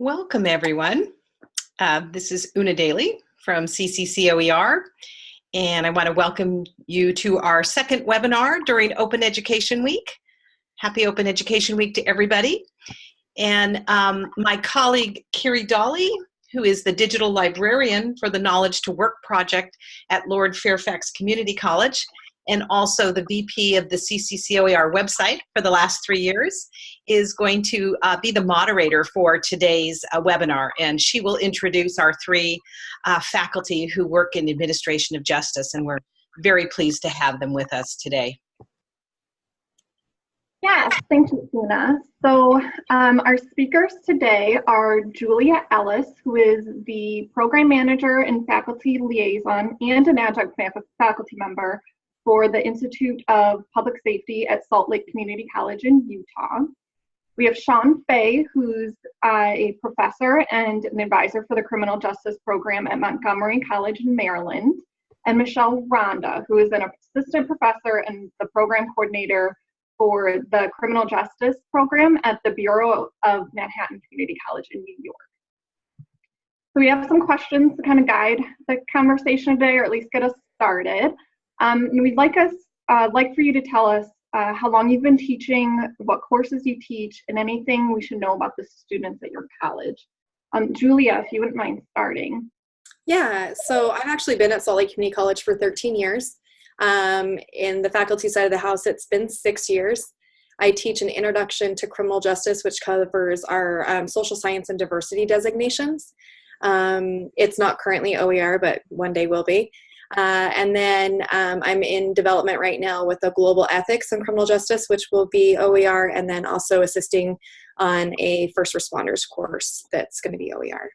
Welcome, everyone. Uh, this is Una Daly from CCCOER, and I want to welcome you to our second webinar during Open Education Week. Happy Open Education Week to everybody. And um, my colleague, Kiri Dolly, who is the digital librarian for the Knowledge to Work project at Lord Fairfax Community College, and also the VP of the CCCOER website for the last three years, is going to uh, be the moderator for today's uh, webinar. And she will introduce our three uh, faculty who work in administration of justice. And we're very pleased to have them with us today. Yes, thank you, Una. So um, our speakers today are Julia Ellis, who is the program manager and faculty liaison and an adjunct faculty member for the Institute of Public Safety at Salt Lake Community College in Utah. We have Sean Fay, who's uh, a professor and an advisor for the Criminal Justice Program at Montgomery College in Maryland, and Michelle Ronda, who is an assistant professor and the program coordinator for the Criminal Justice Program at the Borough of Manhattan Community College in New York. So we have some questions to kind of guide the conversation today, or at least get us started. Um, we'd like us, uh, like for you to tell us uh, how long you've been teaching, what courses you teach, and anything we should know about the students at your college. Um, Julia, if you wouldn't mind starting. Yeah, so I've actually been at Salt Lake Community College for 13 years. Um, in the faculty side of the house, it's been six years. I teach an introduction to criminal justice, which covers our um, social science and diversity designations. Um, it's not currently OER, but one day will be. Uh, and then um, I'm in development right now with the global ethics and criminal justice, which will be OER, and then also assisting on a first responders course that's going to be OER.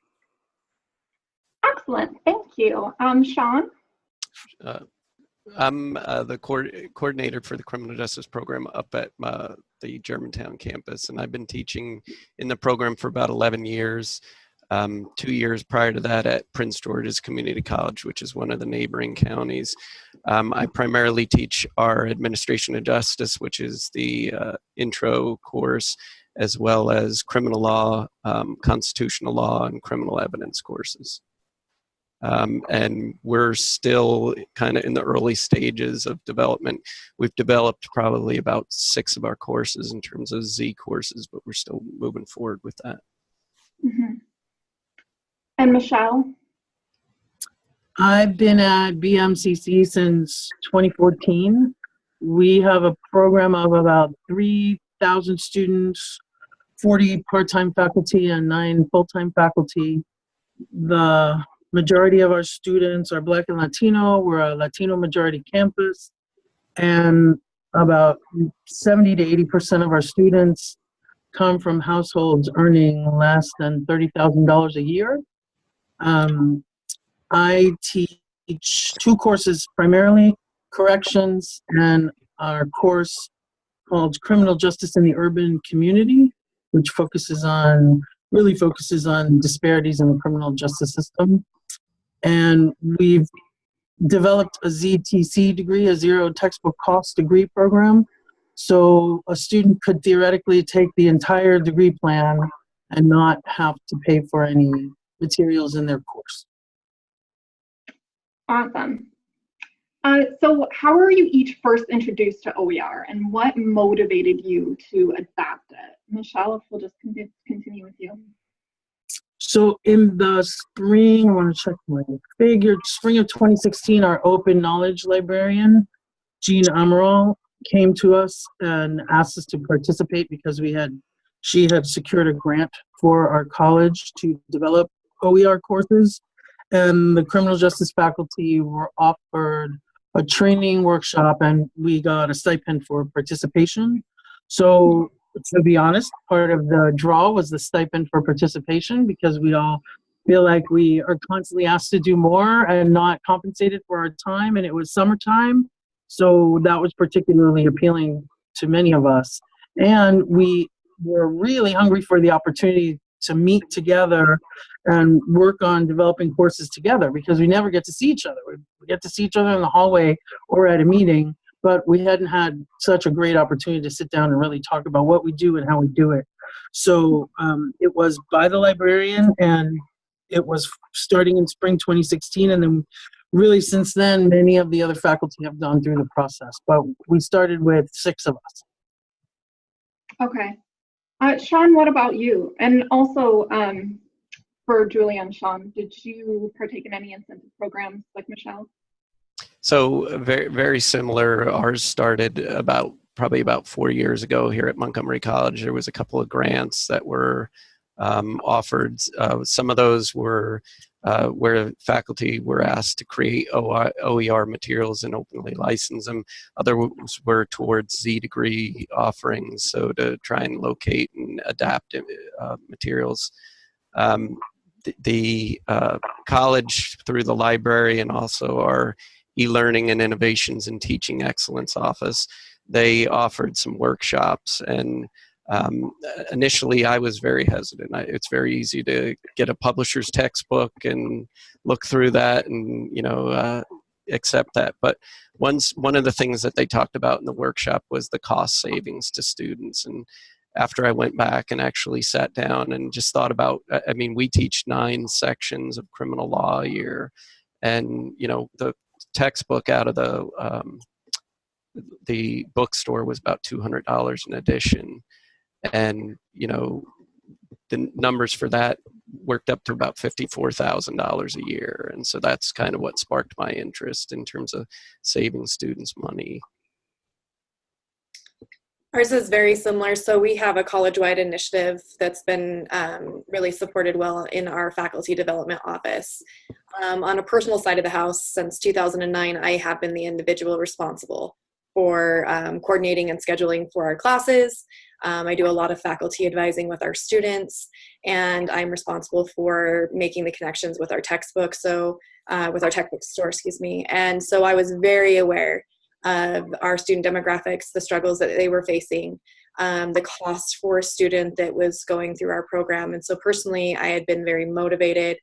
Excellent, thank you. Um, Sean? Uh, I'm uh, the co coordinator for the criminal justice program up at uh, the Germantown campus, and I've been teaching in the program for about 11 years um, two years prior to that at Prince George's Community College, which is one of the neighboring counties. Um, I primarily teach our Administration of Justice, which is the uh, intro course, as well as criminal law, um, constitutional law, and criminal evidence courses. Um, and we're still kind of in the early stages of development. We've developed probably about six of our courses in terms of Z courses, but we're still moving forward with that. Mm -hmm. And Michelle? I've been at BMCC since 2014. We have a program of about 3,000 students, 40 part-time faculty and nine full-time faculty. The majority of our students are Black and Latino. We're a Latino majority campus. And about 70 to 80% of our students come from households earning less than $30,000 a year. Um, I teach two courses primarily, corrections and our course called Criminal Justice in the Urban Community, which focuses on, really focuses on disparities in the criminal justice system. And we've developed a ZTC degree, a zero textbook cost degree program. So a student could theoretically take the entire degree plan and not have to pay for any materials in their course. Awesome. Uh, so how were you each first introduced to OER and what motivated you to adopt it? Michelle, if we'll just continue with you. So in the spring, I want to check my figure, spring of 2016, our open knowledge librarian, Jean Amaral, came to us and asked us to participate because we had, she had secured a grant for our college to develop OER courses, and the criminal justice faculty were offered a training workshop and we got a stipend for participation. So to be honest, part of the draw was the stipend for participation because we all feel like we are constantly asked to do more and not compensated for our time and it was summertime. So that was particularly appealing to many of us. And we were really hungry for the opportunity to meet together and work on developing courses together because we never get to see each other. We get to see each other in the hallway or at a meeting, but we hadn't had such a great opportunity to sit down and really talk about what we do and how we do it. So um, it was by the librarian and it was starting in spring 2016. And then really since then, many of the other faculty have gone through the process. But we started with six of us. Okay. Uh, Sean, what about you? And also um, for Julie and Sean, did you partake in any incentive programs like Michelle? So very very similar. Ours started about probably about four years ago here at Montgomery College. There was a couple of grants that were um, offered. Uh, some of those were uh, where faculty were asked to create OER materials and openly license them. Others were towards Z degree offerings, so to try and locate and adapt uh, materials. Um, the, the uh, college through the library and also our e-learning and innovations and teaching excellence office they offered some workshops and um, initially I was very hesitant. I, it's very easy to get a publisher's textbook and look through that and you know uh, accept that. But once one of the things that they talked about in the workshop was the cost savings to students. And after I went back and actually sat down and just thought about, I mean, we teach nine sections of criminal law a year, and you know the textbook out of the um, the bookstore was about $200 an edition and you know the numbers for that worked up to about $54,000 a year and so that's kind of what sparked my interest in terms of saving students money Ours is very similar. So we have a college-wide initiative that's been um, really supported well in our faculty development office. Um, on a personal side of the house, since 2009, I have been the individual responsible for um, coordinating and scheduling for our classes. Um, I do a lot of faculty advising with our students, and I'm responsible for making the connections with our textbook, so uh, with our textbook store, excuse me. And so I was very aware of our student demographics, the struggles that they were facing, um, the cost for a student that was going through our program. And so personally, I had been very motivated,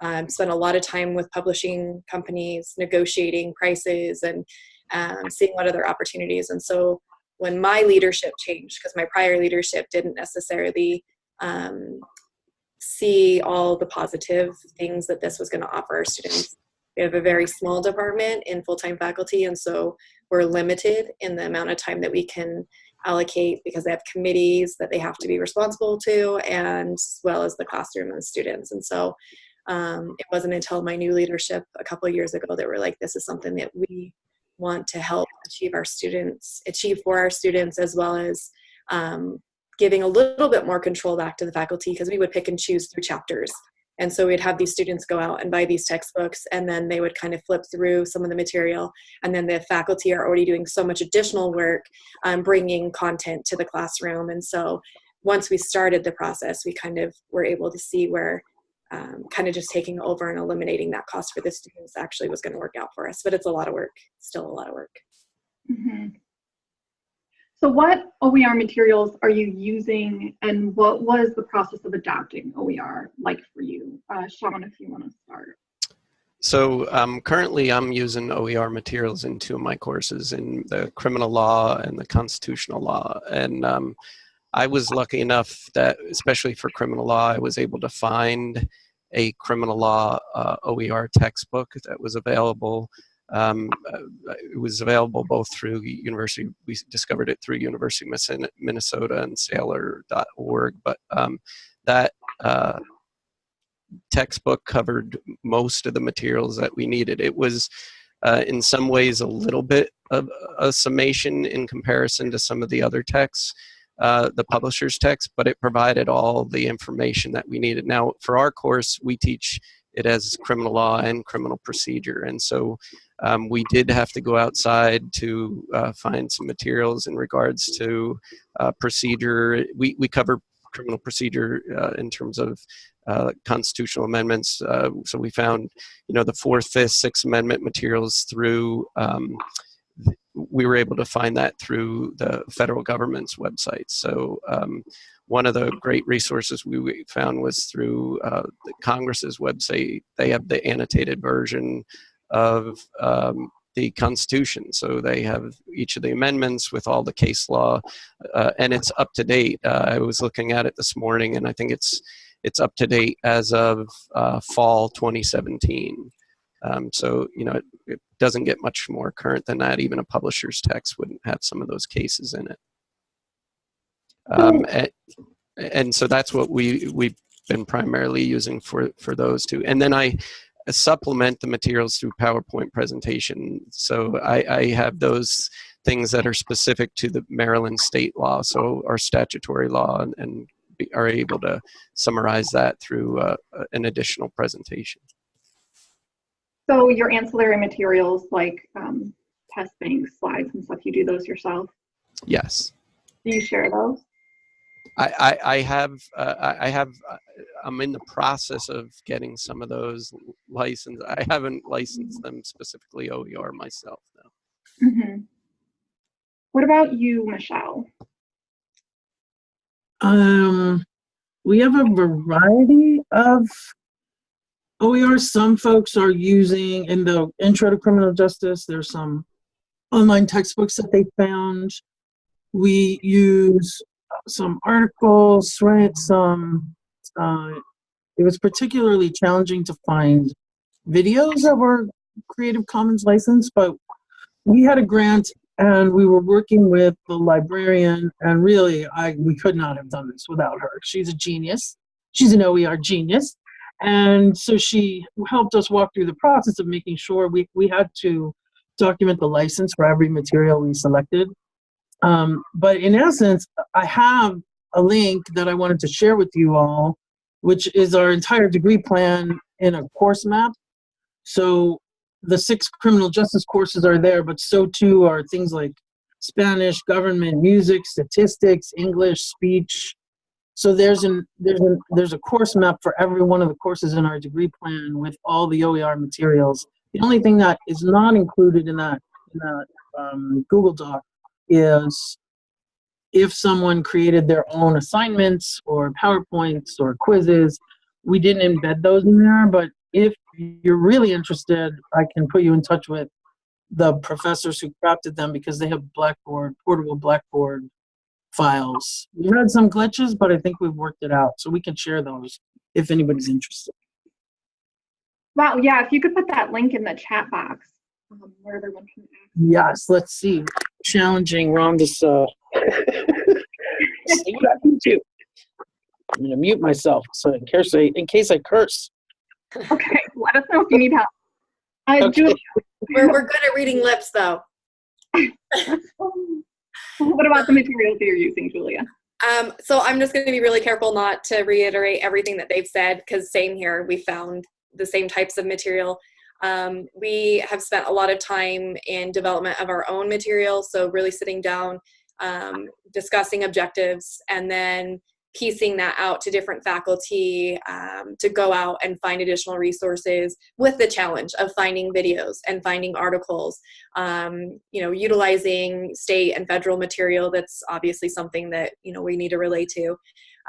um, spent a lot of time with publishing companies, negotiating prices and um, seeing what other opportunities. And so when my leadership changed, because my prior leadership didn't necessarily um, see all the positive things that this was going to offer our students. We have a very small department in full-time faculty, and so we're limited in the amount of time that we can allocate because they have committees that they have to be responsible to, and as well as the classroom and students. And so um, it wasn't until my new leadership a couple years ago that we're like, this is something that we want to help achieve our students, achieve for our students, as well as um, giving a little bit more control back to the faculty because we would pick and choose through chapters. And so we'd have these students go out and buy these textbooks and then they would kind of flip through some of the material. And then the faculty are already doing so much additional work um, bringing content to the classroom. And so once we started the process, we kind of were able to see where um, kind of just taking over and eliminating that cost for the students actually was going to work out for us. But it's a lot of work, still a lot of work. Mm -hmm. So what OER materials are you using and what was the process of adopting OER like for you? Uh, Sean, if you want to start. So um, currently I'm using OER materials in two of my courses in the criminal law and the constitutional law. And um, I was lucky enough that, especially for criminal law, I was able to find a criminal law uh, OER textbook that was available. Um, uh, it was available both through University, we discovered it through University of Minnesota and Saylor.org, but um, that uh, textbook covered most of the materials that we needed. It was uh, in some ways a little bit of a summation in comparison to some of the other texts, uh, the publisher's text, but it provided all the information that we needed. Now, for our course, we teach it as criminal law and criminal procedure. And so um, we did have to go outside to uh, find some materials in regards to uh, procedure. We, we cover criminal procedure uh, in terms of uh, constitutional amendments. Uh, so we found, you know, the fourth, fifth, sixth amendment materials through um, we were able to find that through the federal government's website. So um, one of the great resources we found was through uh, Congress's website. They have the annotated version of um, the Constitution. So they have each of the amendments with all the case law, uh, and it's up to date. Uh, I was looking at it this morning, and I think it's it's up to date as of uh, fall 2017. Um, so you know, it, it doesn't get much more current than that. Even a publisher's text wouldn't have some of those cases in it. Um, and, and so that's what we we've been primarily using for for those two. And then I supplement the materials through PowerPoint presentation. So I, I have those things that are specific to the Maryland state law, so our statutory law, and, and be, are able to summarize that through uh, an additional presentation. So your ancillary materials like um, test banks, slides and stuff, you do those yourself? Yes. Do you share those? I, I, I have uh, I I have uh, I'm in the process of getting some of those licensed. I haven't licensed them specifically OER myself though. hmm What about you, Michelle? Um, we have a variety of OER. Some folks are using in the intro to criminal justice. There's some online textbooks that they found. We use some articles, right? Some. Uh, it was particularly challenging to find videos that were Creative Commons licensed, but we had a grant and we were working with the librarian and really I we could not have done this without her. She's a genius. She's an OER genius. And so she helped us walk through the process of making sure we, we had to document the license for every material we selected. Um, but in essence, I have a link that I wanted to share with you all, which is our entire degree plan in a course map. So the six criminal justice courses are there, but so too are things like Spanish, government, music, statistics, English, speech. So there's an there's an there's a course map for every one of the courses in our degree plan with all the OER materials. The only thing that is not included in that in that um, Google Doc is if someone created their own assignments or PowerPoints or quizzes, we didn't embed those in there, but if you're really interested, I can put you in touch with the professors who crafted them because they have Blackboard, portable Blackboard files. We had some glitches, but I think we've worked it out. So we can share those if anybody's interested. Wow, yeah, if you could put that link in the chat box um, where everyone can access. Yes, let's see. Challenging Ronda's, uh, see what I can do. I'm gonna mute myself so in case I, in case I curse. Okay, let us know if you need help. Uh, Okay. Julie, We're, we're good at reading lips though. what about the materials that you're using, Julia? Um, so I'm just going to be really careful not to reiterate everything that they've said because same here, we found the same types of material. Um, we have spent a lot of time in development of our own material, so really sitting down, um, discussing objectives, and then piecing that out to different faculty um, to go out and find additional resources with the challenge of finding videos and finding articles um, you know utilizing state and federal material that's obviously something that you know we need to relate to.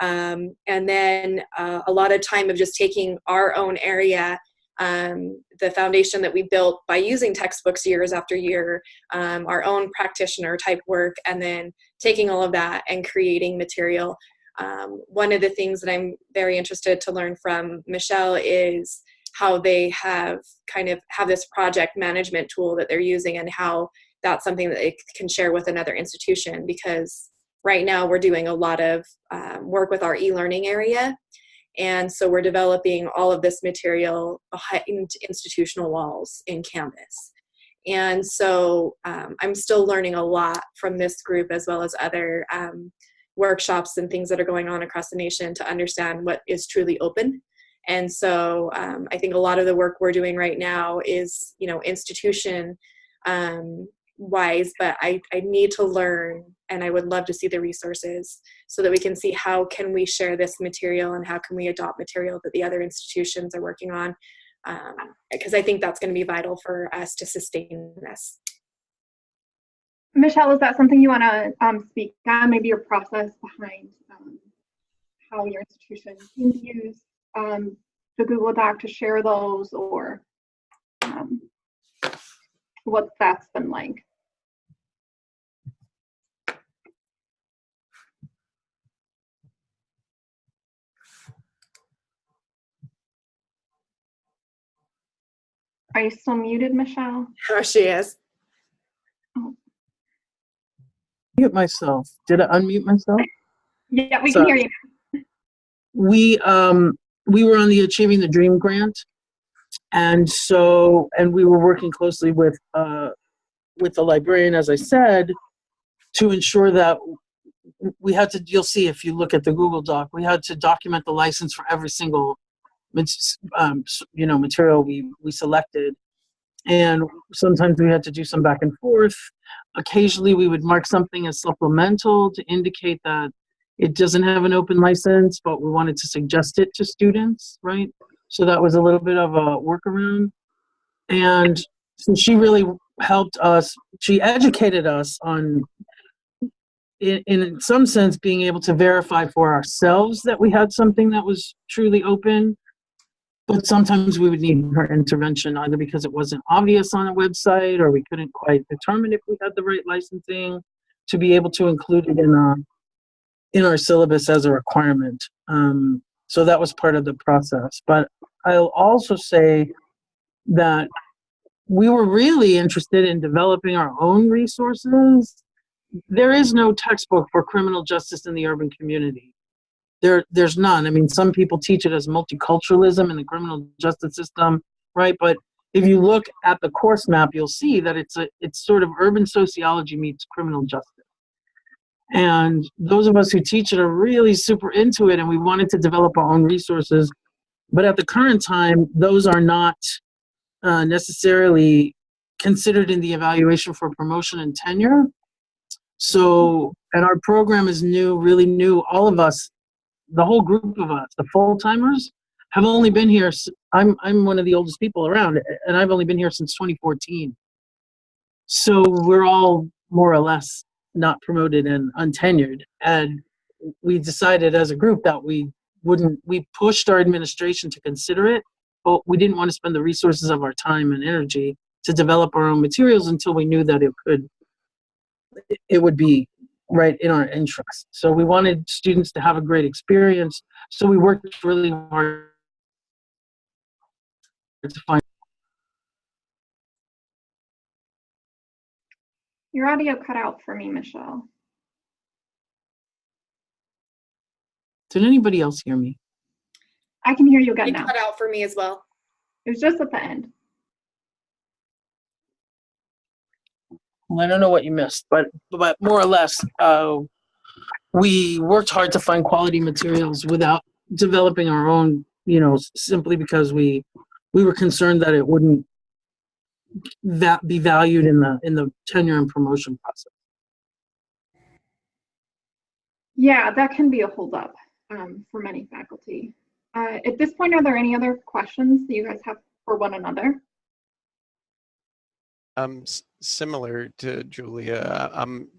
Um, and then uh, a lot of time of just taking our own area um, the foundation that we built by using textbooks years after year um, our own practitioner type work and then taking all of that and creating material um, one of the things that I'm very interested to learn from Michelle is how they have kind of have this project management tool that they're using and how that's something that they can share with another institution because right now we're doing a lot of um, work with our e-learning area and so we're developing all of this material behind institutional walls in Canvas. And so um, I'm still learning a lot from this group as well as other um, workshops and things that are going on across the nation to understand what is truly open. And so um, I think a lot of the work we're doing right now is, you know, institution um, wise, but I, I need to learn and I would love to see the resources so that we can see how can we share this material and how can we adopt material that the other institutions are working on. Because I think that's going to be vital for us to sustain this. Michelle, is that something you want to um, speak on? Maybe your process behind um, how your institution can use um, the Google Doc to share those or um, what that's been like. Are you still muted, Michelle? Oh, she is. Mute myself. Did I unmute myself? Yeah, we can hear you. we um we were on the achieving the dream grant and so and we were working closely with uh with the librarian as i said to ensure that we had to you'll see if you look at the google doc we had to document the license for every single um, you know material we we selected and sometimes we had to do some back and forth occasionally we would mark something as supplemental to indicate that it doesn't have an open license, but we wanted to suggest it to students, right? So that was a little bit of a workaround. And she really helped us, she educated us on, in, in some sense, being able to verify for ourselves that we had something that was truly open. But sometimes we would need her intervention either because it wasn't obvious on a website or we couldn't quite determine if we had the right licensing to be able to include it in a in our syllabus as a requirement. Um, so that was part of the process. But I'll also say that we were really interested in developing our own resources. There is no textbook for criminal justice in the urban community. There, there's none. I mean, some people teach it as multiculturalism in the criminal justice system, right? But if you look at the course map, you'll see that it's a, it's sort of urban sociology meets criminal justice. And those of us who teach it are really super into it, and we wanted to develop our own resources. But at the current time, those are not uh, necessarily considered in the evaluation for promotion and tenure. So, and our program is new, really new. All of us, the whole group of us, the full timers, have only been here. I'm I'm one of the oldest people around, and I've only been here since 2014. So we're all more or less not promoted and untenured. And we decided as a group that we wouldn't, we pushed our administration to consider it, but we didn't want to spend the resources of our time and energy to develop our own materials until we knew that it could, it would be right in our interest. So we wanted students to have a great experience. So we worked really hard to find Your audio cut out for me, Michelle. Did anybody else hear me? I can hear you again You now. cut out for me as well. It was just at the end. I don't know what you missed, but but more or less, uh, we worked hard to find quality materials without developing our own. You know, simply because we we were concerned that it wouldn't that be valued in the in the tenure and promotion process. Yeah, that can be a holdup um, for many faculty. Uh, at this point, are there any other questions that you guys have for one another? Um, s- similar to Julia, I'm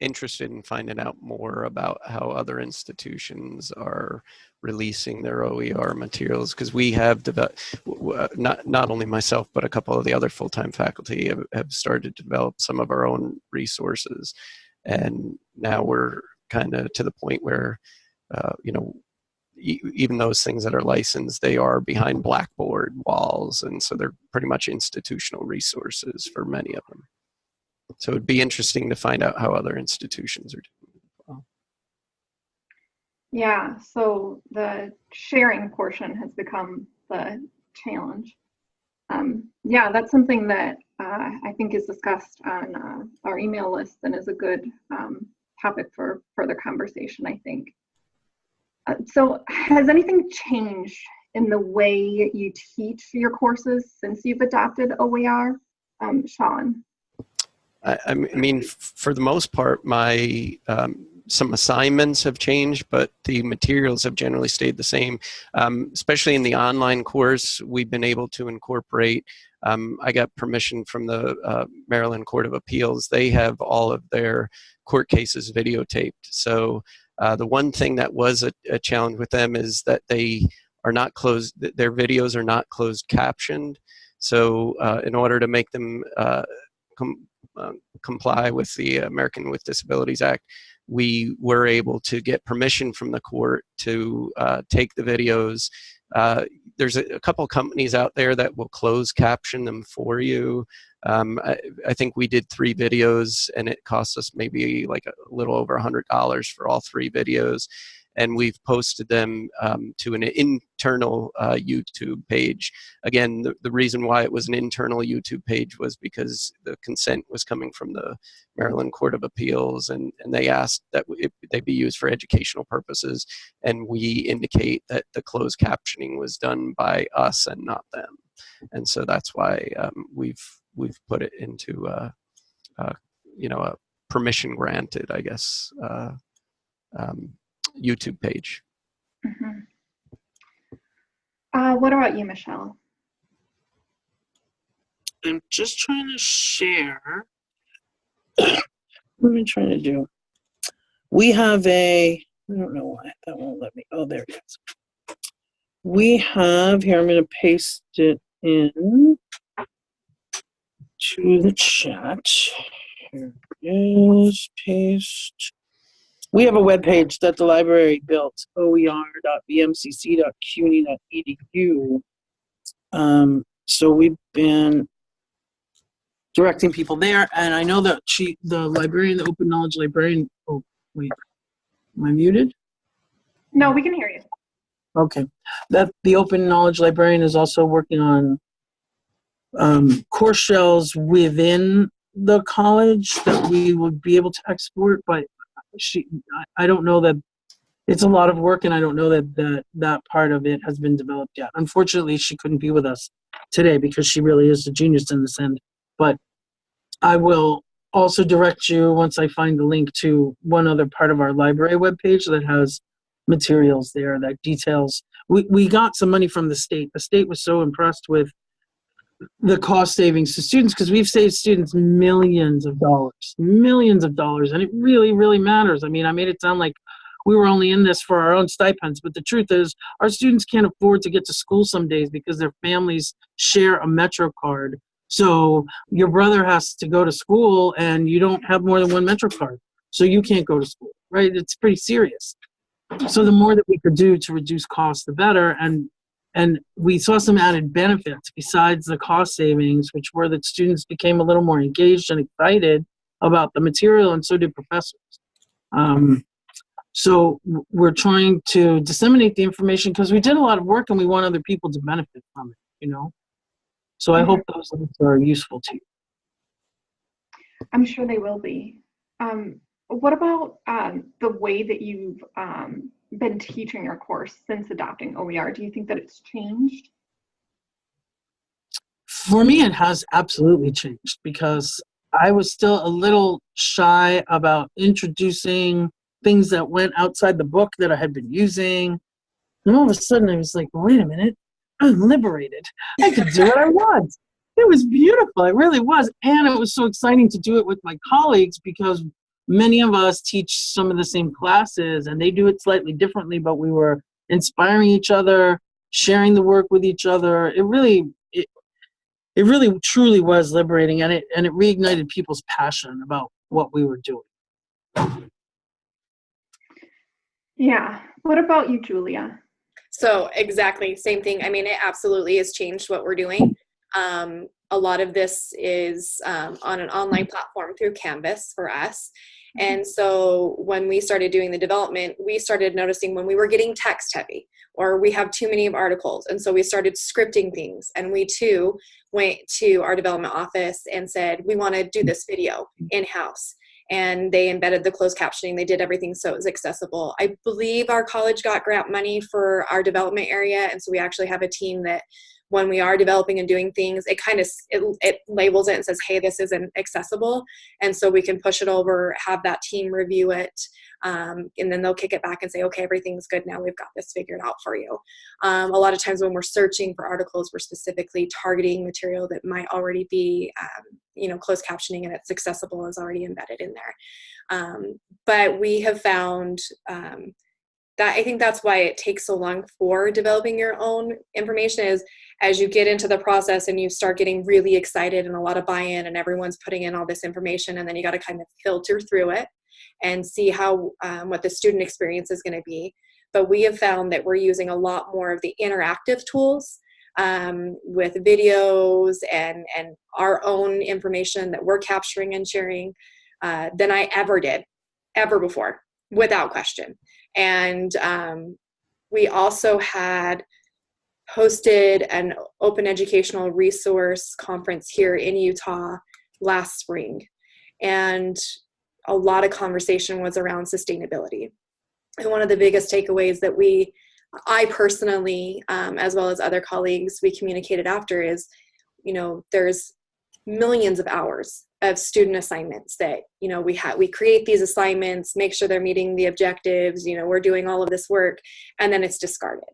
interested in finding out more about how other institutions are releasing their OER materials because we have developed, not, not only myself, but a couple of the other full-time faculty have, have started to develop some of our own resources. And now we're kind of to the point where, uh, you know, even those things that are licensed, they are behind blackboard walls, and so they're pretty much institutional resources for many of them. So it'd be interesting to find out how other institutions are doing. Yeah, so the sharing portion has become the challenge. Um, yeah, that's something that uh, I think is discussed on uh, our email list and is a good um, topic for further conversation, I think. Uh, so has anything changed in the way you teach your courses since you've adopted OER? Um, Sean? I mean, for the most part, my um, some assignments have changed, but the materials have generally stayed the same. Um, especially in the online course, we've been able to incorporate. Um, I got permission from the uh, Maryland Court of Appeals. They have all of their court cases videotaped. So uh, the one thing that was a, a challenge with them is that they are not closed. Their videos are not closed captioned. So uh, in order to make them uh, com- uh, comply with the American with Disabilities Act, we were able to get permission from the court to take the videos. Uh, there's a, a couple companies out there that will close caption them for you. Um, I, I, think we did three videos and it cost us maybe like a little over a hundred dollars for all three videos and we've posted them um, to an internal uh, YouTube page. Again, the, the reason why it was an internal YouTube page was because the consent was coming from the Maryland Court of Appeals, and, and they asked that it, they be used for educational purposes, and we indicate that the closed captioning was done by us and not them, and so that's why um, we've we've put it into uh, uh, you know a permission granted, I guess. Uh, um, YouTube page. Mhm. Uh, what about you, Michelle? I'm just trying to share. what am I trying to do? We have a, I don't know why that won't let me. Oh, there it is. We have, here, I'm going to paste it in to the chat. Here it is, paste. We have a web page that the library built, oer.bmcc.cuny.edu. Um, so we've been directing people there, and I know that she, the librarian, the open knowledge librarian. Oh, wait, am I muted? No, we can hear you. Okay, that the open knowledge librarian is also working on um, course shells within the college that we would be able to export, but she I, don't know that it's a lot of work and I don't know that that that part of it has been developed yet. Unfortunately, she couldn't be with us today because she really is a genius in this end. But I will also direct you once I find the link to one other part of our library webpage that has materials there that details. We, we got some money from the state. The state was so impressed with the cost savings to students because we've saved students millions of dollars, millions of dollars, and it really, really matters. I mean, I made it sound like we were only in this for our own stipends, but the truth is, our students can't afford to get to school some days because their families share a Metro card. So your brother has to go to school, and you don't have more than one Metro card, so you can't go to school, right? It's pretty serious. So the more that we could do to reduce costs, the better. And and we saw some added benefits besides the cost savings, which were that students became a little more engaged and excited about the material, and so did professors. Um, so we're trying to disseminate the information because we did a lot of work and we want other people to benefit from it, you know? So I hope those links are useful to you. I'm sure they will be. Um, what about um, the way that you've um, been teaching your course since adopting OER? Do you think that it's changed? For me, it has absolutely changed because I was still a little shy about introducing things that went outside the book that I had been using. And all of a sudden, I was like, wait a minute, I'm liberated. I can do what I want. It was beautiful. It really was. And it was so exciting to do it with my colleagues because many of us teach some of the same classes and they do it slightly differently, but we were inspiring each other, sharing the work with each other. It really, it, it really truly was liberating and it, and it reignited people's passion about what we were doing. Yeah. What about you, Julia? So exactly same thing. I mean, it absolutely has changed what we're doing. Um, a lot of this is um, on an online platform through Canvas for us. And so when we started doing the development, we started noticing when we were getting text heavy or we have too many of articles. And so we started scripting things. And we too went to our development office and said, we want to do this video in house. And they embedded the closed captioning. They did everything so it was accessible. I believe our college got grant money for our development area. And so we actually have a team that when we are developing and doing things, it kind of it, it labels it and says, "Hey, this isn't accessible," and so we can push it over, have that team review it, um, and then they'll kick it back and say, "Okay, everything's good now. We've got this figured out for you." Um, a lot of times when we're searching for articles, we're specifically targeting material that might already be, um, you know, closed captioning and it's accessible is already embedded in there. Um, but we have found um, that I think that's why it takes so long for developing your own information is as you get into the process and you start getting really excited and a lot of buy-in and everyone's putting in all this information and then you got to kind of filter through it and see how um, what the student experience is going to be. But we have found that we're using a lot more of the interactive tools um, with videos and and our own information that we're capturing and sharing uh, than I ever did ever before without question and um, we also had hosted an open educational resource conference here in Utah last spring. And a lot of conversation was around sustainability. And one of the biggest takeaways that we, I personally, um, as well as other colleagues, we communicated after is, you know, there's millions of hours of student assignments that you know we have we create these assignments make sure they're meeting the objectives you know we're doing all of this work and then it's discarded.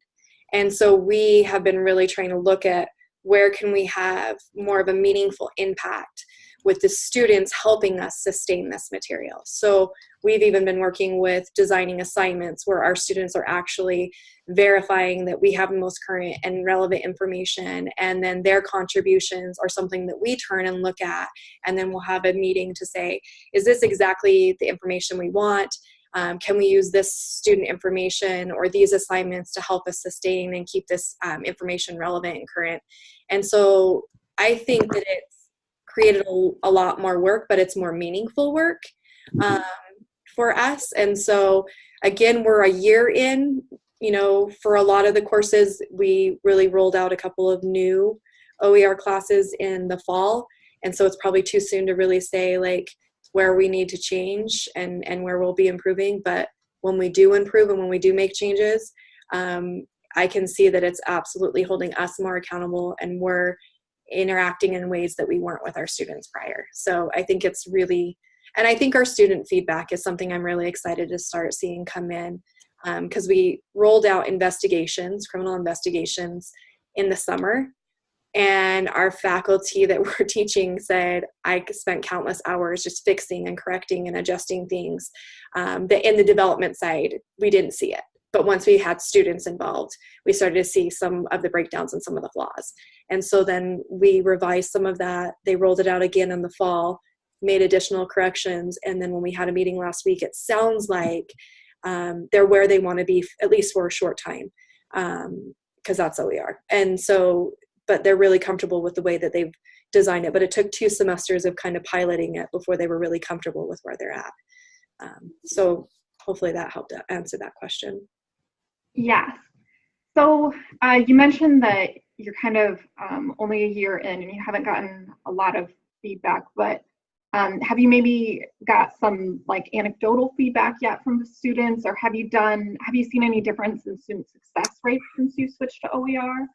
And so we have been really trying to look at where can we have more of a meaningful impact with the students helping us sustain this material. So we've even been working with designing assignments where our students are actually verifying that we have the most current and relevant information and then their contributions are something that we turn and look at and then we'll have a meeting to say, is this exactly the information we want? Um, can we use this student information or these assignments to help us sustain and keep this um, information relevant and current? And so I think that it's created a, a lot more work, but it's more meaningful work um, for us. And so again, we're a year in, you know, for a lot of the courses, we really rolled out a couple of new OER classes in the fall. And so it's probably too soon to really say like, where we need to change and, and where we'll be improving. But when we do improve and when we do make changes, um, I can see that it's absolutely holding us more accountable and we're interacting in ways that we weren't with our students prior. So I think it's really, and I think our student feedback is something I'm really excited to start seeing come in because um, we rolled out investigations, criminal investigations in the summer and our faculty that were teaching said i spent countless hours just fixing and correcting and adjusting things um, that in the development side we didn't see it but once we had students involved we started to see some of the breakdowns and some of the flaws and so then we revised some of that they rolled it out again in the fall made additional corrections and then when we had a meeting last week it sounds like um, they're where they want to be at least for a short time because um, that's OER. And so but they're really comfortable with the way that they've designed it. But it took two semesters of kind of piloting it before they were really comfortable with where they're at. Um, so hopefully that helped answer that question. Yes. So uh, you mentioned that you're kind of um, only a year in and you haven't gotten a lot of feedback, but um, have you maybe got some like anecdotal feedback yet from the students or have you done, have you seen any difference in student success rates since you switched to OER?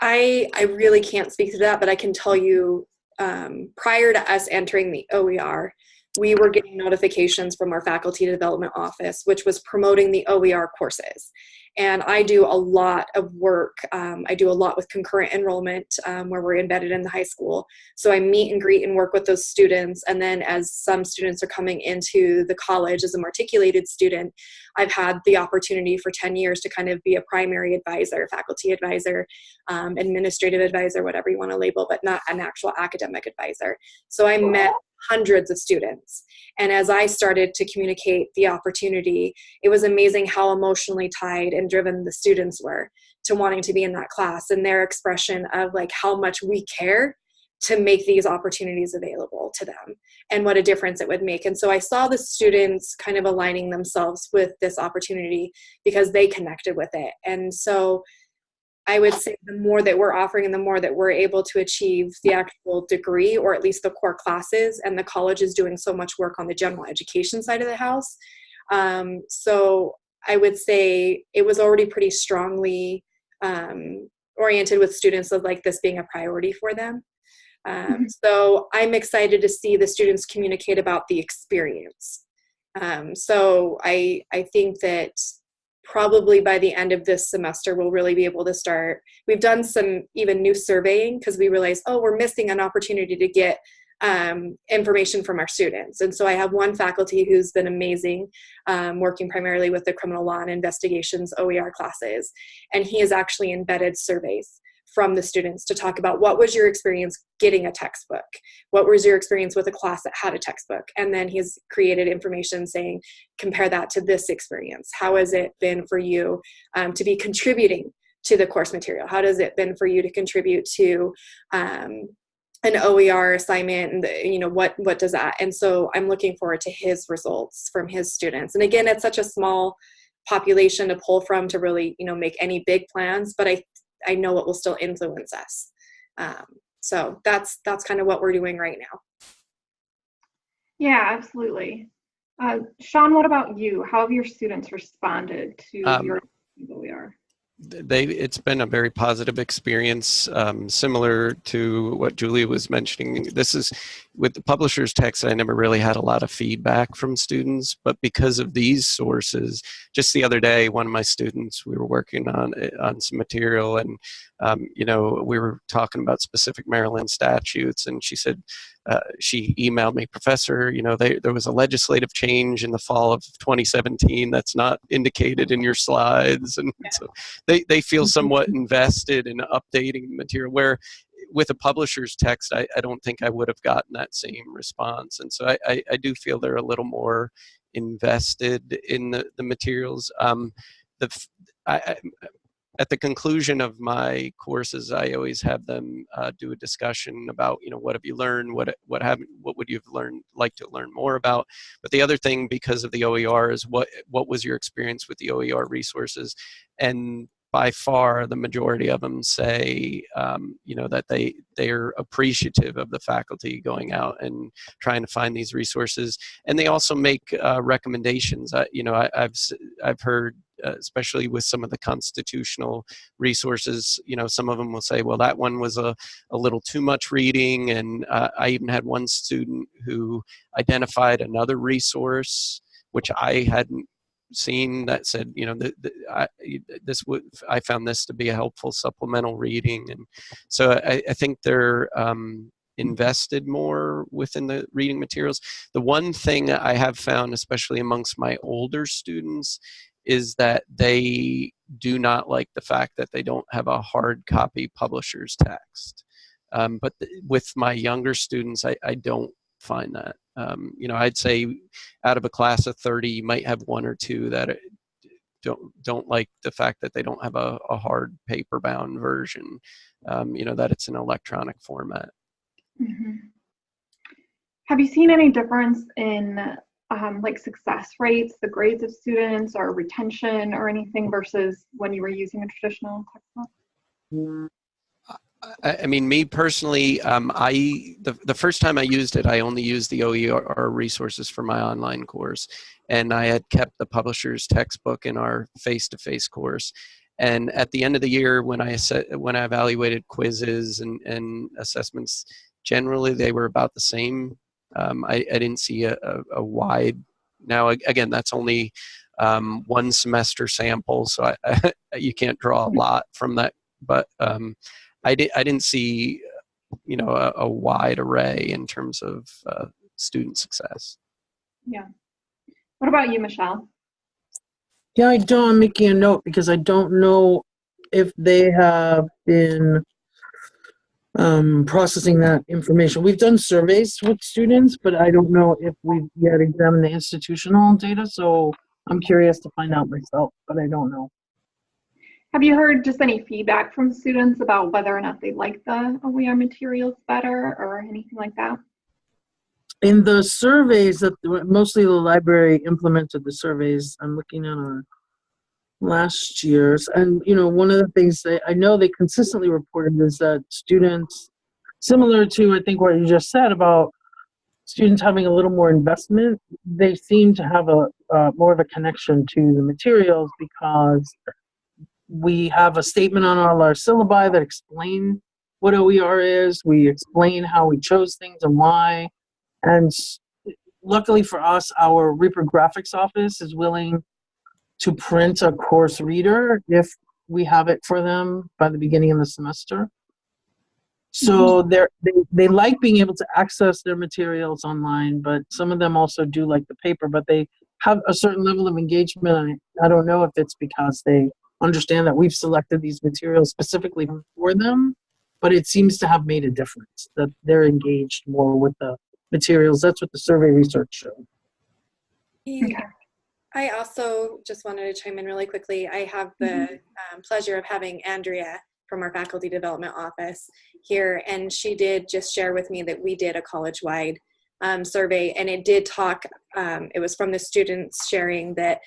I I really can't speak to that, but I can tell you um, prior to us entering the OER, we were getting notifications from our faculty development office, which was promoting the OER courses. And I do a lot of work. Um, I do a lot with concurrent enrollment um, where we're embedded in the high school. So I meet and greet and work with those students. And then as some students are coming into the college as a matriculated student, I've had the opportunity for 10 years to kind of be a primary advisor, faculty advisor, um, administrative advisor, whatever you want to label, but not an actual academic advisor. So I met hundreds of students. And as I started to communicate the opportunity, it was amazing how emotionally tied and driven the students were to wanting to be in that class and their expression of like how much we care to make these opportunities available to them and what a difference it would make. And so I saw the students kind of aligning themselves with this opportunity because they connected with it. And so I would say the more that we're offering and the more that we're able to achieve the actual degree or at least the core classes and the college is doing so much work on the general education side of the house. Um, so I would say it was already pretty strongly um, oriented with students of like this being a priority for them. Um, mm-hmm. so I'm excited to see the students communicate about the experience. Um, so I, I think that probably by the end of this semester we'll really be able to start we've done some even new surveying because we realized oh we're missing an opportunity to get um, information from our students. And so I have one faculty who's been amazing, um, working primarily with the criminal law and investigations OER classes. And he has actually embedded surveys from the students to talk about what was your experience getting a textbook? What was your experience with a class that had a textbook? And then he's created information saying compare that to this experience. How has it been for you um, to be contributing to the course material? How has it been for you to contribute to um, an OER assignment and the, you know what what does that? And so I'm looking forward to his results from his students. And again it's such a small population to pull from to really you know make any big plans but I I know it will still influence us. Um, so that's that's kind of what we're doing right now. Yeah, absolutely. Uh, Sean, what about you? How have your students responded to Um, your OER? They it's been a very positive experience um, similar to what julia was mentioning. This is with the publisher's text i never really had a lot of feedback from students but because of these sources just the other day one of my students we were working on on some material and um, you know we were talking about specific maryland statutes and she said uh, she emailed me, Professor, you know, they, there was a legislative change in the fall of 2017 that's not indicated in your slides. And Yeah. so they, they feel somewhat invested in updating the material where with a publisher's text, I, I don't think I would have gotten that same response. And so I, I, I do feel they're a little more invested in the, the materials. Um, the, I, at the conclusion of my courses, I always have them uh, do a discussion about, you know, what have you learned, what what haven't, what would you have learned, like to learn more about. But the other thing, because of the OER, is what what was your experience with the OER resources, and by far the majority of them say, um, you know, that they they're appreciative of the faculty going out and trying to find these resources, and they also make uh, recommendations. I, you know, I, I've I've heard uh, especially with some of the constitutional resources you know some of them will say well that one was a, a little too much reading and uh, i even had one student who identified another resource which i hadn't seen that said you know the, the, I, this would i found this to be a helpful supplemental reading and so i, I think they're um, invested more within the reading materials the one thing i have found especially amongst my older students is that they do not like the fact that they don't have a hard copy publisher's text. Um, but th- with my younger students, I, I don't find that. Um, you know, I'd say out of a class of 30, you might have one or two that uh, don't don't like the fact that they don't have a, a hard paper bound version. Um, you know, that it's an electronic format. Mhm. Have you seen any difference in um, like success rates, the grades of students, or retention, or anything versus when you were using a traditional textbook? I, mean, me personally, um, I the, the first time I used it, I only used the OER resources for my online course, and I had kept the publisher's textbook in our face-to-face course. And at the end of the year, when I set, when I evaluated quizzes and, and assessments, generally they were about the same. Um, I, I didn't see a, a, a wide. Now again, that's only um, one semester sample, so I, you can't draw a lot from that. But um, I, di- I didn't see, you know, a, a wide array in terms of uh, student success. Yeah. What about you, Michelle? Yeah, I don't, I'm making a note because I don't know if they have been um, processing that information. We've done surveys with students, but I don't know if we've yet examined the institutional data, so I'm curious to find out myself, but I don't know. Have you heard just any feedback from students about whether or not they like the OER materials better or anything like that? In the surveys that mostly the library implemented the surveys, I'm looking at our last year's, and you know, one of the things that I know they consistently reported is that students, similar to I think what you just said about students having a little more investment, they seem to have a uh, more of a connection to the materials because we have a statement on all our syllabi that explain what OER is. We explain how we chose things and why. And luckily for us, our reprographics office is willing to print a course reader if we have it for them by the beginning of the semester. So mm-hmm. they're, they they like being able to access their materials online, but some of them also do like the paper. But they have a certain level of engagement. I, I don't know if it's because they understand that we've selected these materials specifically for them, but it seems to have made a difference that they're engaged more with the materials. That's what the survey research showed. Yeah. I also just wanted to chime in really quickly. I have the um, pleasure of having Andrea from our faculty development office here, and she did just share with me that we did a college-wide um, survey, and it did talk. Um, it was from the students sharing that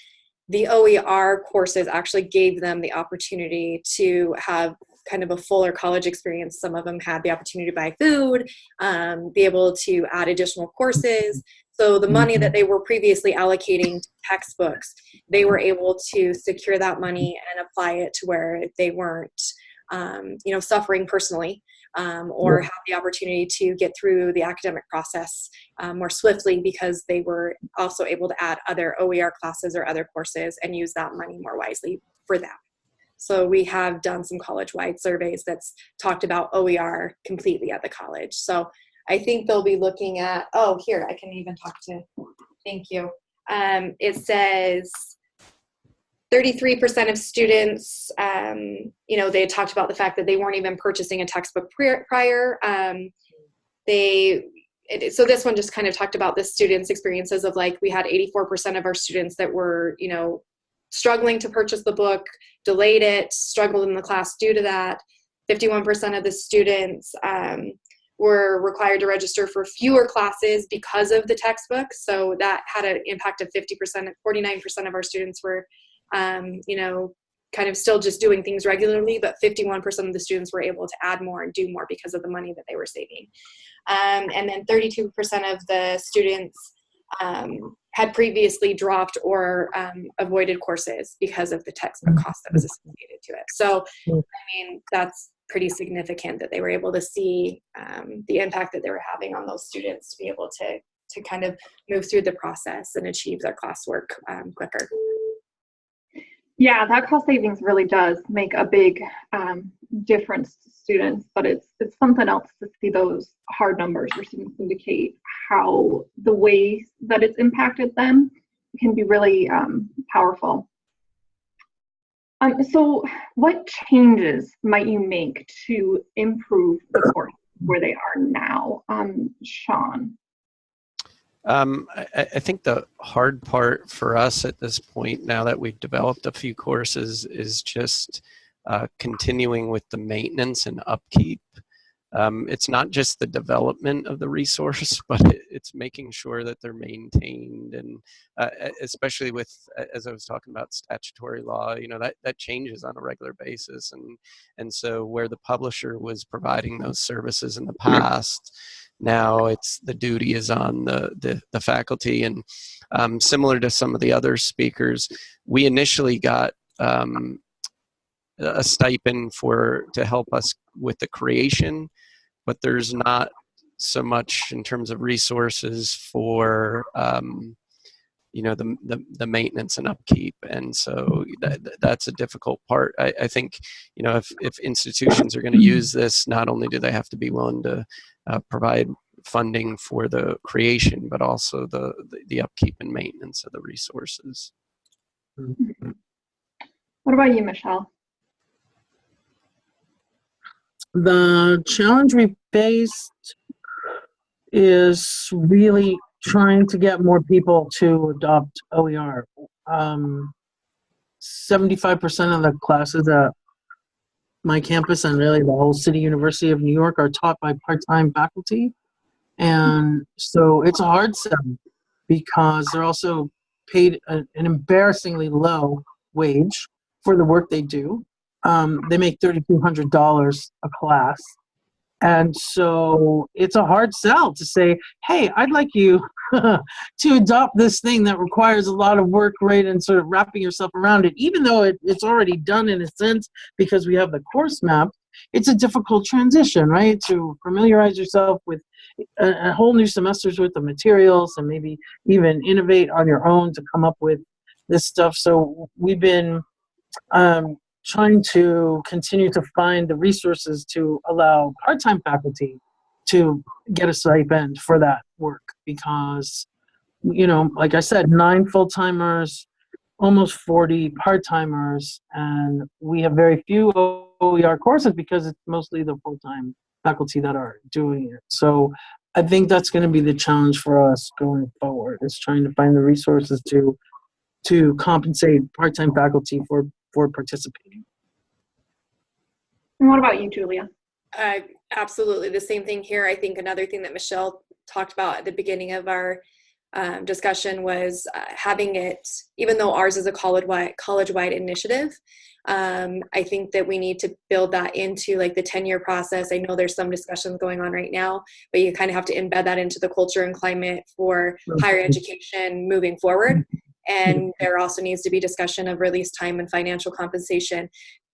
the OER courses actually gave them the opportunity to have kind of a fuller college experience. Some of them had the opportunity to buy food, um, be able to add additional courses. So the money that they were previously allocating to textbooks, they were able to secure that money and apply it to where they weren't, um, you know, suffering personally. Um, or have the opportunity to get through the academic process um, more swiftly because they were also able to add other OER classes or other courses and use that money more wisely for them. So we have done some college-wide surveys that's talked about OER completely at the college. So I think they'll be looking at, oh, here, I can even talk to, thank you. Um, it says 33% of students, um, you know, they talked about the fact that they weren't even purchasing a textbook prior. prior. Um, they, it, so this one just kind of talked about the students' experiences of like, we had 84% of our students that were, you know, struggling to purchase the book, delayed it, struggled in the class due to that. 51% of the students um, were required to register for fewer classes because of the textbook. So that had an impact of 50%. 49% of our students were, um, you know, kind of still just doing things regularly, but 51% of the students were able to add more and do more because of the money that they were saving. Um, and then 32% of the students um, had previously dropped or um, avoided courses because of the textbook cost that was associated to it. So, I mean, that's pretty significant that they were able to see um, the impact that they were having on those students to be able to to kind of move through the process and achieve their classwork um, quicker. Yeah, that cost savings really does make a big um, difference to students, but it's it's something else to see those hard numbers where students indicate how the way that it's impacted them can be really um, powerful. Um, so what changes might you make to improve the course where they are now? Um, Sean. Um, I, I think the hard part for us at this point, now that we've developed a few courses, is just uh, continuing with the maintenance and upkeep. Um, it's not just the development of the resource, but it, it's making sure that they're maintained, and uh, especially with, as I was talking about statutory law, you know that that changes on a regular basis, and and so where the publisher was providing those services in the past, now it's the duty is on the the, the faculty, and um, similar to some of the other speakers, we initially got. Um, a stipend for to help us with the creation but there's not so much in terms of resources for um, you know the, the, the maintenance and upkeep. And so that, mm-hmm. that's a difficult part. I, I think you know if, if institutions are going to mm-hmm. use this not only do they have to be willing to uh, provide funding for the creation but also the, the, the upkeep and maintenance of the resources. Mm-hmm. What about you, Michelle? The challenge we faced is really trying to get more people to adopt OER. Um, 75% of the classes at my campus and really the whole City University of New York are taught by part-time faculty. And so it's a hard sell because they're also paid an embarrassingly low wage for the work they do. Um, they make $3,200 a class. And so it's a hard sell to say, hey, I'd like you to adopt this thing that requires a lot of work, right? And sort of wrapping yourself around it, even though it, it's already done in a sense because we have the course map, it's a difficult transition, right? To familiarize yourself with a, a whole new semester's worth of materials and maybe even innovate on your own to come up with this stuff. So we've been um, trying to continue to find the resources to allow part-time faculty to get a stipend for that work because, you know, like I said, nine full-timers, almost 40 part-timers, and we have very few OER courses because it's mostly the full-time faculty that are doing it. So I think that's going to be the challenge for us going forward is trying to find the resources to to compensate part-time faculty for for participating. And what about you, Julia? Uh, absolutely the same thing here. I think another thing that Michelle talked about at the beginning of our um, discussion was uh, having it, even though ours is a college-wide college-wide initiative, um, I think that we need to build that into like the 10-year process. I know there's some discussions going on right now, but you kind of have to embed that into the culture and climate for higher education moving forward. And there also needs to be discussion of release time and financial compensation,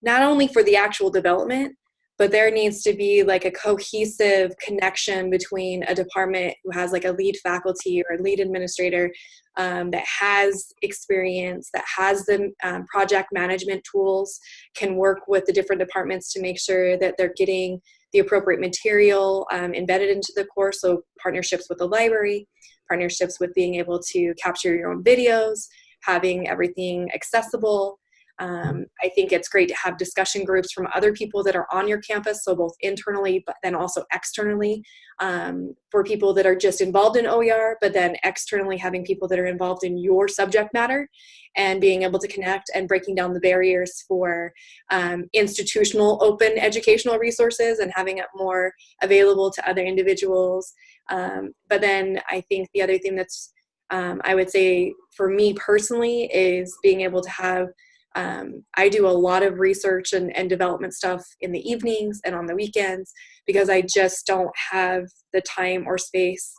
not only for the actual development, but there needs to be like a cohesive connection between a department who has like a lead faculty or a lead administrator um, that has experience, that has the um, project management tools, can work with the different departments to make sure that they're getting the appropriate material um, embedded into the course. So partnerships with the library, partnerships with being able to capture your own videos, having everything accessible, um, I think it's great to have discussion groups from other people that are on your campus, so both internally but then also externally um, for people that are just involved in OER, but then externally having people that are involved in your subject matter and being able to connect and breaking down the barriers for um, institutional open educational resources and having it more available to other individuals. Um, but then I think the other thing that's um, I would say for me personally is being able to have um, I do a lot of research and, and development stuff in the evenings and on the weekends because I just don't have the time or space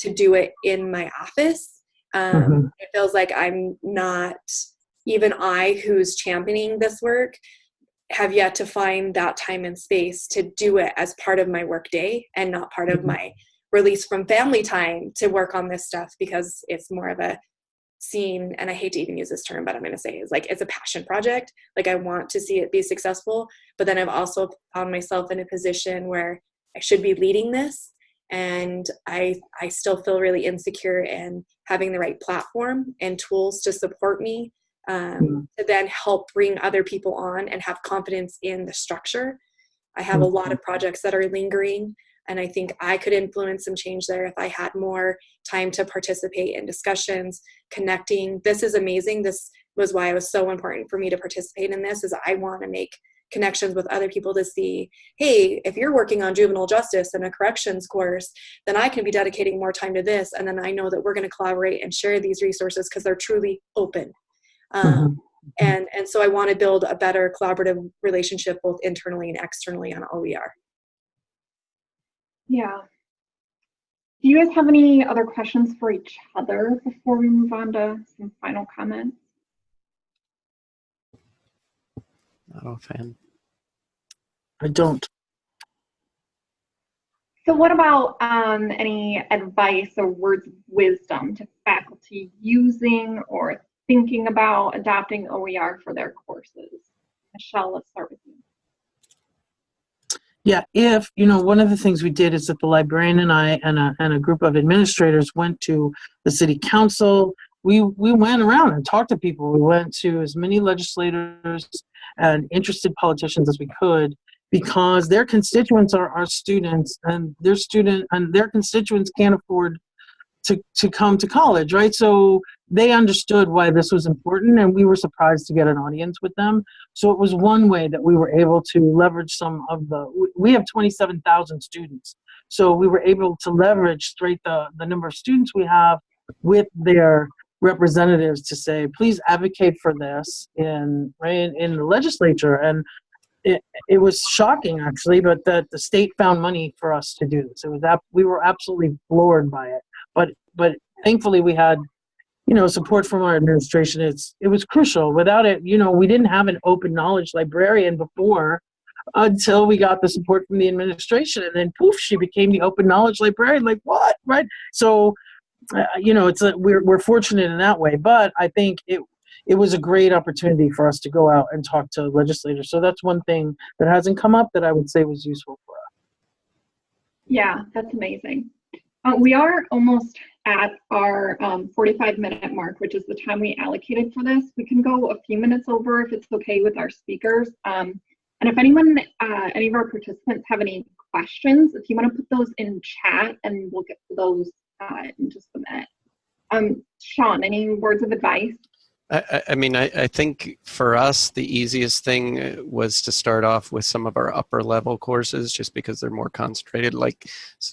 to do it in my office. Um, Mhm. It feels like I'm not, even I who's championing this work, have yet to find that time and space to do it as part of my work day and not part of Mhm. my release from family time to work on this stuff because it's more of a seen and i hate to even use this term but i'm going to say is like it's a passion project. Like i want to see it be successful but then i've also found myself in a position where i should be leading this and i i still feel really insecure in having the right platform and tools to support me um, Mm. to then help bring other people on and have confidence in the structure. I have a lot of projects that are lingering and i think i could influence some change there if i had more time to participate in discussions connecting. This is amazing. This was why it was so important for me to participate in this is i want to make connections with other people to see hey if you're working on juvenile justice and a corrections course then i can be dedicating more time to this. And then i know that we're going to collaborate and share these resources because they're truly open. Um, Mhm. and and so i want to build a better collaborative relationship both internally and externally on oer Yeah. Do you guys have any other questions for each other before we move on to some final comments? Not offhand. I don't. So what about um, any advice or words of wisdom to faculty using or thinking about adopting OER for their courses? Michelle, let's start with you. Yeah, if, you know, one of the things we did is that the librarian and I and a, and a group of administrators went to the city council. We, we went around and talked to people. We went to as many legislators and interested politicians as we could because their constituents are our students and their student and their constituents can't afford to, to come to college, right? So they understood why this was important and we were surprised to get an audience with them. So it was one way that we were able to leverage some of the, we- have 27,000 students. So we were able to leverage straight the, the number of students we have with their representatives to say, please advocate for this in, right, in, in the legislature. And it, it was shocking actually, but that the state found money for us to do this. It was, ab- we were absolutely floored by it. But, but thankfully we had you know, support from our administration. It's it was crucial. Without it, you know, we didn't have an open knowledge librarian before until we got the support from the administration, and then poof, she became the open knowledge librarian. Like what, right? So, uh, you know, it's a, we're we're fortunate in that way. But I think it it was a great opportunity for us to go out and talk to legislators. So that's one thing that hasn't come up that I would say was useful for us. Yeah, that's amazing. Uh, we are almost at our um, 45 minute mark, which is the time we allocated for this. We can go a few minutes over if it's okay with our speakers. Um, and if anyone, uh, any of our participants have any questions, if you want to put those in chat and we'll get to those uh, in just a minute. Um, Sean, any words of advice? I, I- mean, I, I think for us, the easiest thing uh, was to start off with some of our upper level courses just because they're more concentrated, like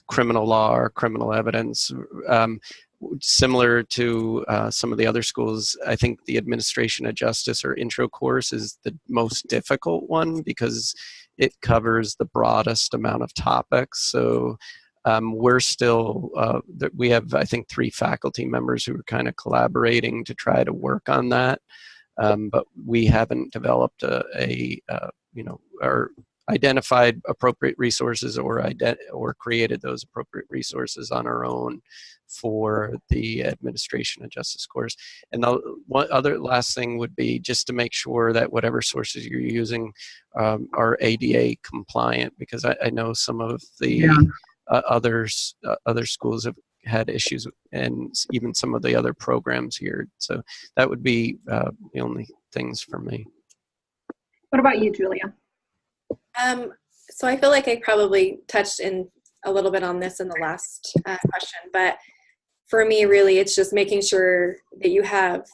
criminal law or criminal evidence. Um, similar to uh, some of the other schools, I think the administration of justice or intro course is the most difficult one because it covers the broadest amount of topics. So um, we're still uh, we have i think three faculty members who are kind of collaborating to try to work on that um, but we haven't developed a, a uh, you know or identified appropriate resources or or created those appropriate resources on our own for the administration of justice course and the one other last thing would be just to make sure that whatever sources you're using um, are ada compliant because I, I know some of the Yeah. Uh, others uh, other schools have had issues and even some of the other programs here so that would be uh, the only things for me What about you, Julia? Um, so I feel like I probably touched in a little bit on this in the last uh, question, but for me, really, it's just making sure that you have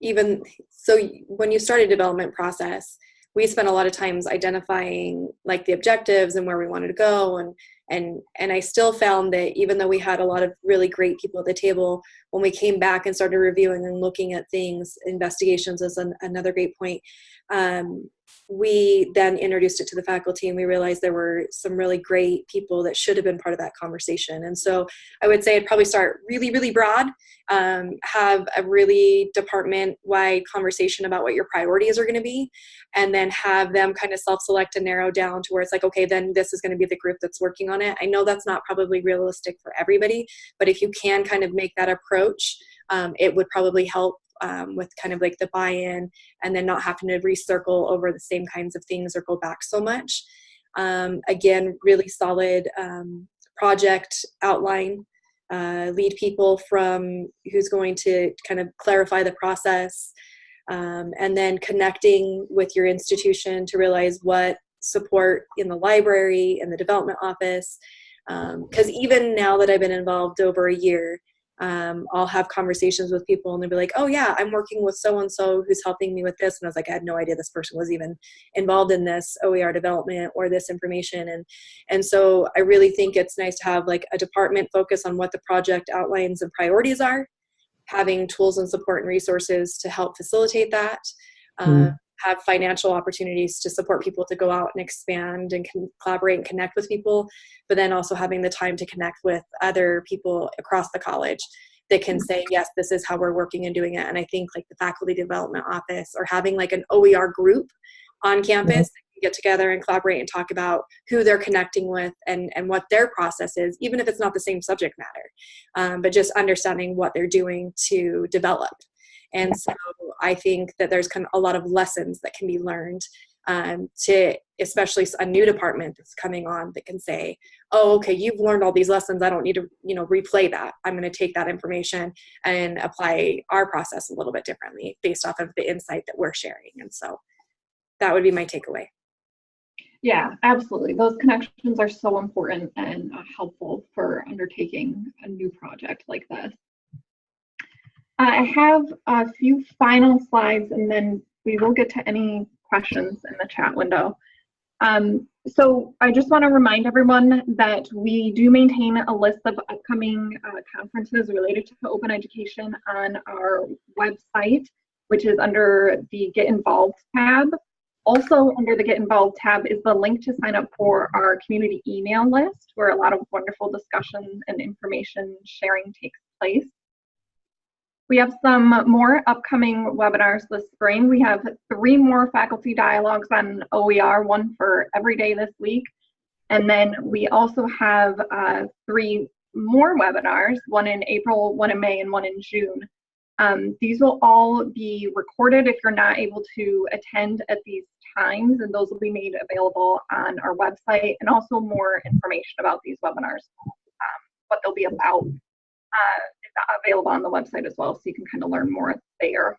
even so when you start a development process, we spent a lot of times identifying like the objectives and where we wanted to go and and and I still found that even though we had a lot of really great people at the table, when we came back and started reviewing and looking at things, investigations is an, another great point. Um, we then introduced it to the faculty and we realized there were some really great people that should have been part of that conversation and so i would say i'd probably start really really broad um, have a really department wide conversation about what your priorities are going to be and then have them kind of self-select and narrow down to where it's like okay then this is going to be the group that's working on it i know that's not probably realistic for everybody but if you can kind of make that approach um, it would probably help um, with kind of like the buy-in and then not having to recircle over the same kinds of things or go back so much. Um, again, really solid um, project outline. Uh, lead people from who's going to kind of clarify the process, um, and then connecting with your institution to realize what support in the library in the development office. Because even now that I've been involved over a year, um, I'll have conversations with people and they'll be like, oh yeah, I'm working with so and so who's helping me with this. And I was like, I had no idea this person was even involved in this OER development or this information. And and so I really think it's nice to have like a department focus on what the project outlines and priorities are, having tools and support and resources to help facilitate that. Uh, Mm. Have financial opportunities to support people to go out and expand and can collaborate and connect with people but then also having the time to connect with other people across the college that can say yes this is how we're working and doing it. And i think like the faculty development office or having like an oer group on campus that can get together and collaborate and talk about who they're connecting with and and what their process is even if it's not the same subject matter um, but just understanding what they're doing to develop and so i think that there's kind of a lot of lessons that can be learned um, to especially a new department that's coming on that can say oh okay you've learned all these lessons. I don't need to you know replay that. I'm going to take that information and apply our process a little bit differently based off of the insight that we're sharing. And so that would be my takeaway. Yeah, absolutely. Those connections are so important and uh, helpful for undertaking a new project like this. Uh, I have a few final slides and then we will get to any questions in the chat window. Um, so I just want to remind everyone that we do maintain a list of upcoming uh, conferences related to open education on our website, which is under the Get Involved tab. Also under the Get Involved tab is the link to sign up for our community email list where a lot of wonderful discussion and information sharing takes place. We have some more upcoming webinars this spring. We have three more faculty dialogues on OER, one for every day this week. And then we also have uh, three more webinars, one in April, one in May, and one in June Um, these will all be recorded if you're not able to attend at these times, and those will be made available on our website and also more information about these webinars, um, what they'll be about, uh, available on the website as well, so you can kind of learn more there.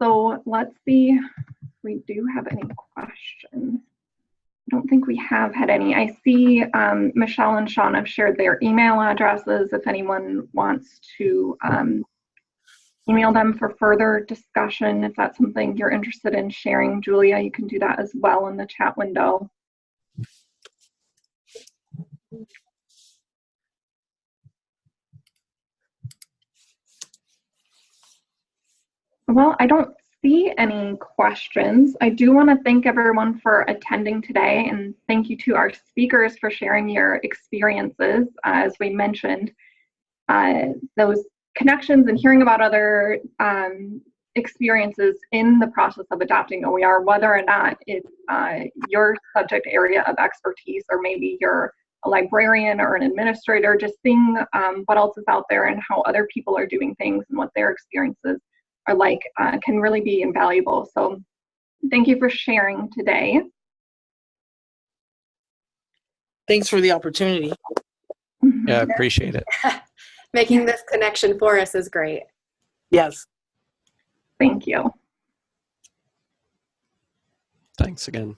So let's see we do have any questions. I don't think we have had any. I see um, Michelle and Sean have shared their email addresses if anyone wants to um, email them for further discussion. If that's something you're interested in sharing, Julia, you can do that as well in the chat window. Well, I don't see any questions. I do want to thank everyone for attending today and thank you to our speakers for sharing your experiences. As we mentioned, uh, those connections and hearing about other um, experiences in the process of adopting OER, whether or not it's uh, your subject area of expertise or maybe you're a librarian or an administrator, just seeing um, what else is out there and how other people are doing things and what their experiences are like uh, can really be invaluable. So thank you for sharing today. Thanks for the opportunity. Yeah, I appreciate it. Making this connection for us is great. Yes. Thank you. Thanks again.